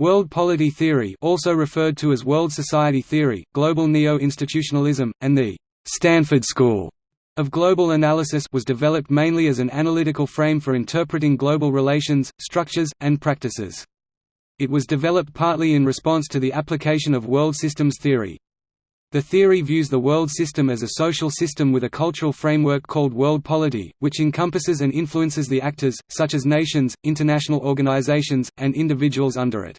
World polity theory also referred to as world society theory, global neo-institutionalism, and the «Stanford School» of global analysis was developed mainly as an analytical frame for interpreting global relations, structures, and practices. It was developed partly in response to the application of world systems theory. The theory views the world system as a social system with a cultural framework called world polity, which encompasses and influences the actors, such as nations, international organizations, and individuals under it.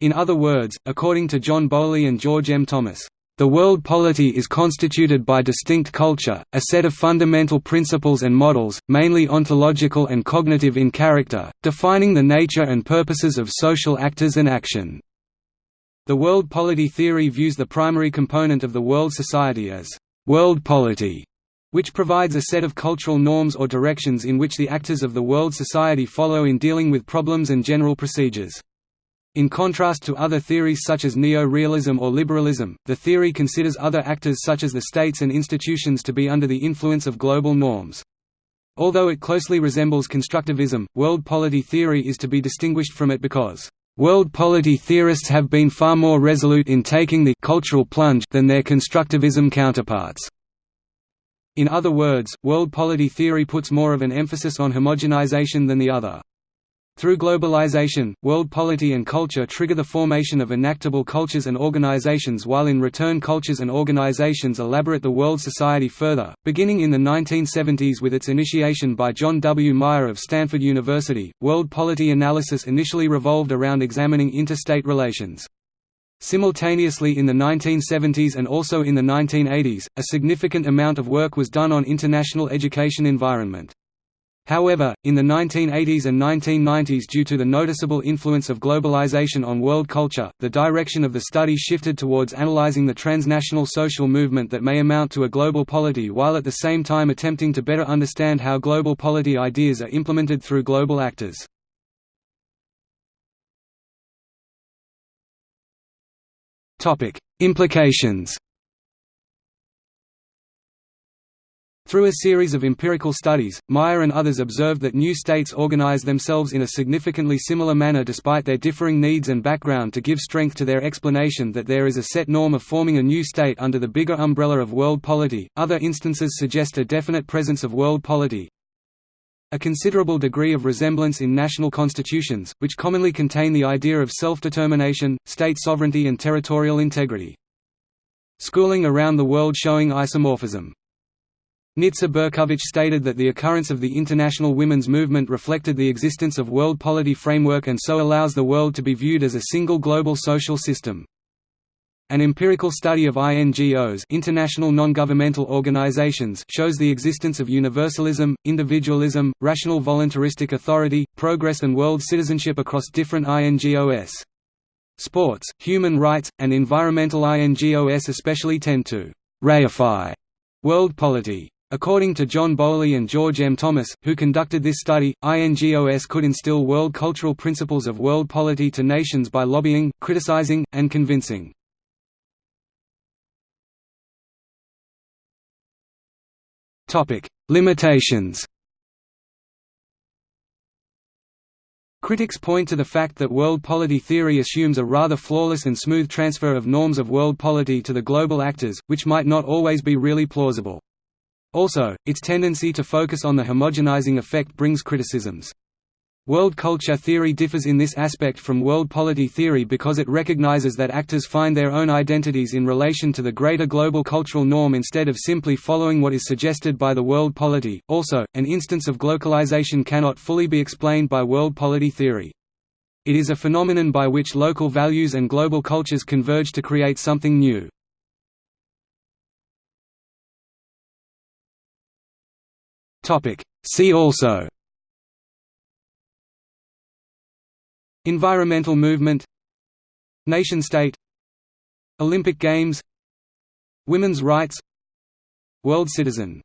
In other words, according to John Boli and George M. Thomas, the world polity is constituted by distinct culture, a set of fundamental principles and models, mainly ontological and cognitive in character, defining the nature and purposes of social actors and action. The world polity theory views the primary component of the world society as world polity, which provides a set of cultural norms or directions in which the actors of the world society follow in dealing with problems and general procedures. In contrast to other theories such as neo-realism or liberalism, the theory considers other actors such as the states and institutions to be under the influence of global norms. Although it closely resembles constructivism, world polity theory is to be distinguished from it because World polity theorists have been far more resolute in taking the cultural plunge than their constructivism counterparts. In other words, world polity theory puts more of an emphasis on homogenization than the other. Through globalization, world polity and culture trigger the formation of enactable cultures and organizations while in return cultures and organizations elaborate the world society further, beginning in the 1970s with its initiation by John W. Meyer of Stanford University. World polity analysis initially revolved around examining interstate relations. Simultaneously in the 1970s and also in the 1980s, a significant amount of work was done on international education environment. However, in the 1980s and 1990s due to the noticeable influence of globalization on world culture, the direction of the study shifted towards analyzing the transnational social movement that may amount to a global polity while at the same time attempting to better understand how global polity ideas are implemented through global actors. Implications Through a series of empirical studies, Meyer and others observed that new states organize themselves in a significantly similar manner despite their differing needs and background to give strength to their explanation that there is a set norm of forming a new state under the bigger umbrella of world polity. Other instances suggest a definite presence of world polity, a considerable degree of resemblance in national constitutions, which commonly contain the idea of self-determination, state sovereignty and territorial integrity. Schooling around the world showing isomorphism Nitza Berkovitch stated that the occurrence of the international women's movement reflected the existence of world polity framework and so allows the world to be viewed as a single global social system. An empirical study of INGOs international non-governmental organizations shows the existence of universalism, individualism, rational voluntaristic authority, progress and world citizenship across different INGOs. Sports, human rights, and environmental INGOs especially tend to «reify» world polity. According to John Boli and George M. Thomas, who conducted this study, INGOS could instill world cultural principles of world polity to nations by lobbying, criticizing, and convincing. Limitations Critics point to the fact that world polity theory assumes a rather flawless and smooth transfer of norms of world polity to the global actors, which might not always be really plausible. Also, its tendency to focus on the homogenizing effect brings criticisms. World culture theory differs in this aspect from world polity theory because it recognizes that actors find their own identities in relation to the greater global cultural norm instead of simply following what is suggested by the world polity. Also, an instance of globalization cannot fully be explained by world polity theory. It is a phenomenon by which local values and global cultures converge to create something new. See also. Environmental movement. Nation-state Olympic Games. Women's rights. World citizen